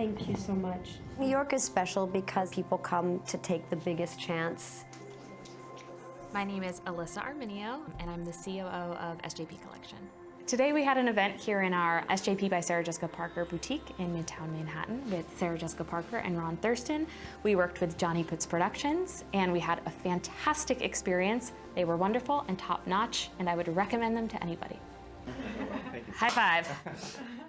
Thank you so much. New York is special because people come to take the biggest chance. My name is Alyssa Arminio, and I'm the COO of SJP Collection. Today we had an event here in our SJP by Sarah Jessica Parker boutique in Midtown Manhattan with Sarah Jessica Parker and Ron Thurston. We worked with Johnny Puts Productions and we had a fantastic experience. They were wonderful and top notch and I would recommend them to anybody. High five.